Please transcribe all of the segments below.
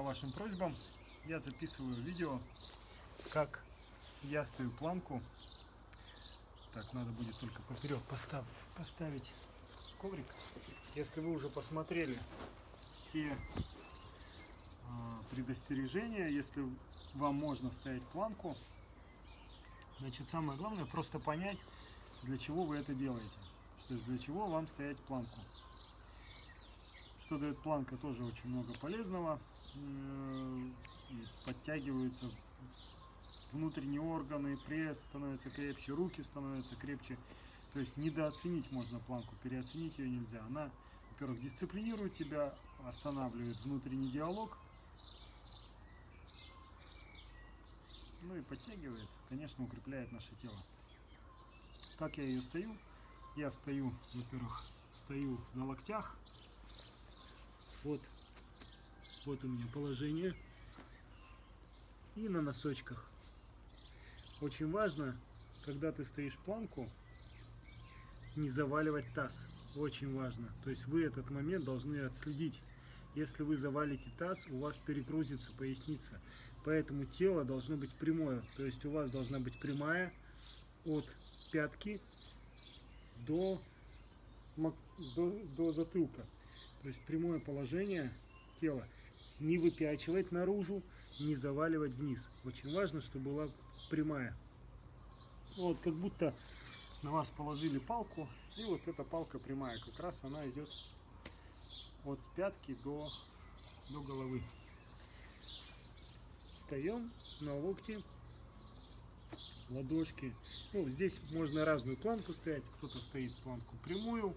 по вашим просьбам я записываю видео, как я стою планку. Так, надо будет только поперек постав, поставить коврик. Если вы уже посмотрели все э, предостережения, если вам можно ставить планку, значит самое главное просто понять, для чего вы это делаете. То есть для чего вам стоять планку. Что дает планка, тоже очень много полезного. И подтягиваются внутренние органы, пресс становится крепче, руки становятся крепче. То есть недооценить можно планку, переоценить ее нельзя. Она, во-первых, дисциплинирует тебя, останавливает внутренний диалог. Ну и подтягивает, конечно, укрепляет наше тело. Как я ее стою? Я встаю, во-первых, стою на локтях. Вот, вот у меня положение. И на носочках. Очень важно, когда ты стоишь планку, не заваливать таз. Очень важно. То есть вы этот момент должны отследить. Если вы завалите таз, у вас перегрузится поясница. Поэтому тело должно быть прямое. То есть у вас должна быть прямая от пятки до, до, до затылка. То есть прямое положение тела. Не выпячивать наружу, не заваливать вниз. Очень важно, чтобы была прямая. Вот как будто на вас положили палку, и вот эта палка прямая, как раз она идет от пятки до, до головы. Встаем на локти, ладошки. Ну, здесь можно разную планку стоять. Кто-то стоит планку прямую,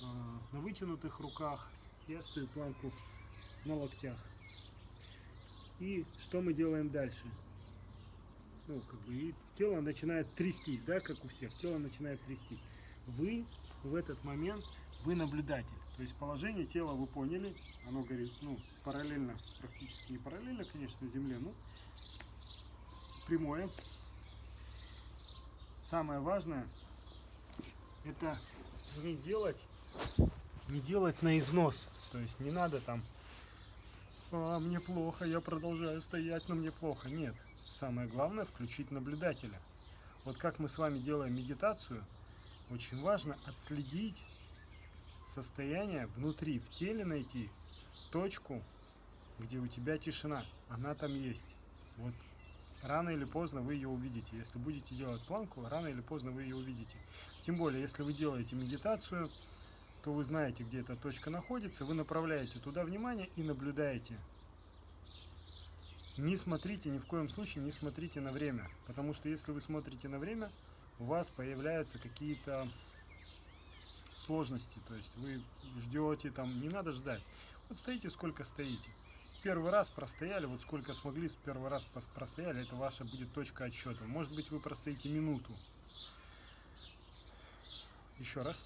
на вытянутых руках. Я стою планку на локтях. И что мы делаем дальше? Ну, как бы, и тело начинает трястись, да, как у всех. Тело начинает трястись. Вы в этот момент, вы наблюдатель. То есть положение тела вы поняли, оно горит, ну, параллельно, практически не параллельно, конечно, Земле, ну, прямое, самое важное, это не делать, не делать на износ. То есть не надо там, а, мне плохо, я продолжаю стоять, но мне плохо. Нет, самое главное включить наблюдателя. Вот как мы с вами делаем медитацию, очень важно отследить состояние внутри, в теле найти точку, где у тебя тишина. Она там есть. Вот рано или поздно вы ее увидите. Если будете делать планку, рано или поздно вы ее увидите. Тем более, если вы делаете медитацию, то вы знаете, где эта точка находится, вы направляете туда внимание и наблюдаете. Не смотрите, ни в коем случае не смотрите на время, потому что если вы смотрите на время, у вас появляются какие-то сложности, то есть вы ждете, там не надо ждать. Вот стоите, сколько стоите первый раз простояли, вот сколько смогли с первый раз простояли, это ваша будет точка отсчета. Может быть, вы простоите минуту. Еще раз.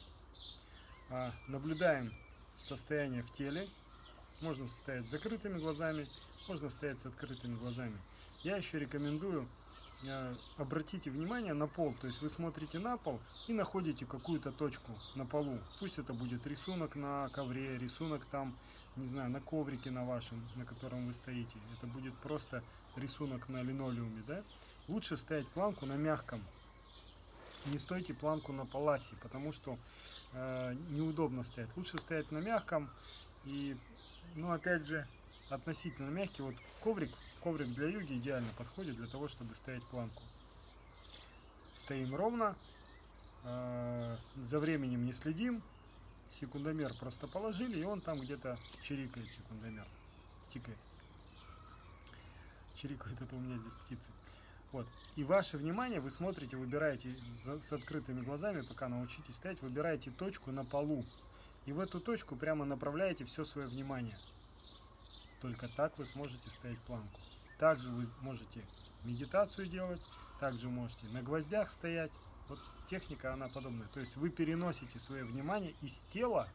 А, наблюдаем состояние в теле. Можно стоять с закрытыми глазами, можно стоять с открытыми глазами. Я еще рекомендую Э, обратите внимание на пол, то есть вы смотрите на пол и находите какую-то точку на полу. Пусть это будет рисунок на ковре, рисунок там, не знаю, на коврике на вашем, на котором вы стоите. Это будет просто рисунок на линолеуме, да? Лучше ставить планку на мягком. Не стойте планку на паласе, потому что э, неудобно стоять. Лучше стоять на мягком и, ну, опять же, относительно мягкий. Вот коврик, коврик для йоги идеально подходит для того, чтобы стоять планку. Стоим ровно, э, за временем не следим, секундомер просто положили, и он там где-то чирикает секундомер, тикает. Чирикает это у меня здесь птицы. Вот. И ваше внимание вы смотрите, выбираете с открытыми глазами, пока научитесь стоять, выбираете точку на полу. И в эту точку прямо направляете все свое внимание. Только так вы сможете стоять планку. Также вы можете медитацию делать, также можете на гвоздях стоять. Вот техника, она подобная. То есть вы переносите свое внимание из тела,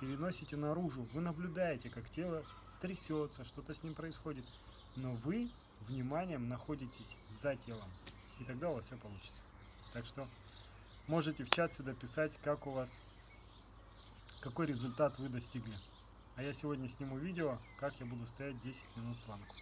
переносите наружу. Вы наблюдаете, как тело трясется, что-то с ним происходит. Но вы вниманием находитесь за телом. И тогда у вас все получится. Так что можете в чат сюда писать, как у вас, какой результат вы достигли. А я сегодня сниму видео, как я буду стоять 10 минут планку.